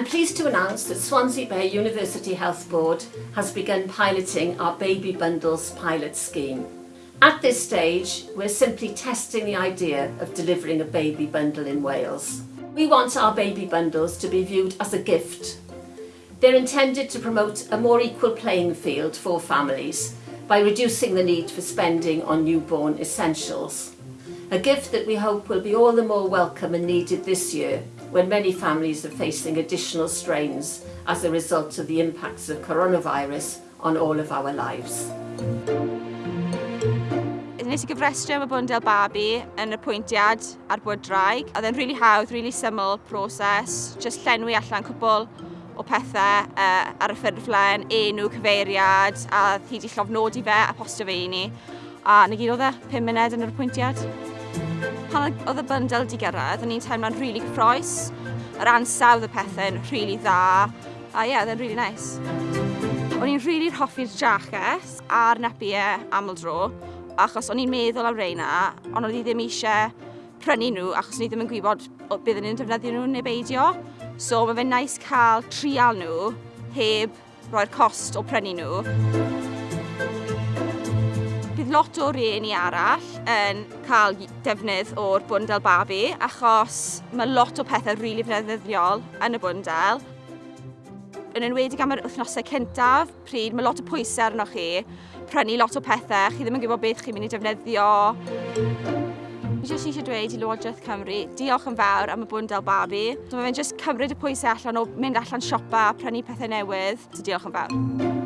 I'm pleased to announce that Swansea Bay University Health Board has begun piloting our Baby Bundles pilot scheme. At this stage, we're simply testing the idea of delivering a baby bundle in Wales. We want our baby bundles to be viewed as a gift. They're intended to promote a more equal playing field for families by reducing the need for spending on newborn essentials. A gift that we hope will be all the more welcome and needed this year when many families are facing additional strains as a result of the impacts of coronavirus on all of our lives. Nes i gyfrestru am y bwndel babi yn y pwyntiad ar bod draig. Oedd e'n rili really hawdd, rili really syml proses, just llenwi allan cwbl o pethau uh, e, ar y ffurflen, enw, cyfeiriad, a hi di llofnodi fe a postio fe i ni. A na gyd oedd e, 5 munud yn yr apwyntiad oedd y bundle di gyrraedd, o'n i'n teimlo'n rili really cyffroes. Yr ansawdd y pethau'n rili really dda. A ie, yeah, oedd e'n rili really nice. O'n i'n rili really hoffi'r jacket a'r nepiau aml dro, achos o'n i'n meddwl am reina, ond o'n i ddim eisiau prynu nhw achos o'n i ddim yn gwybod byddwn ni'n defnyddio nhw neu beidio. So mae fe'n nice cael trial nhw heb roi'r cost o prynu nhw bydd lot o rieni arall yn cael defnydd o'r bwndel babi achos mae lot o pethau rili really fneddiol yn y bwndel. Yn enwedig am yr wythnosau cyntaf, pryd mae lot o pwysau arnoch chi, prynu lot o pethau, chi ddim yn gwybod beth chi'n mynd i defnyddio. Fi jyst eisiau dweud i Llywodraeth Cymru, diolch yn fawr am y bwndel babi. Mae fe'n jyst cymryd y pwysau allan o mynd allan siopa, prynu pethau newydd. So Diolch yn fawr.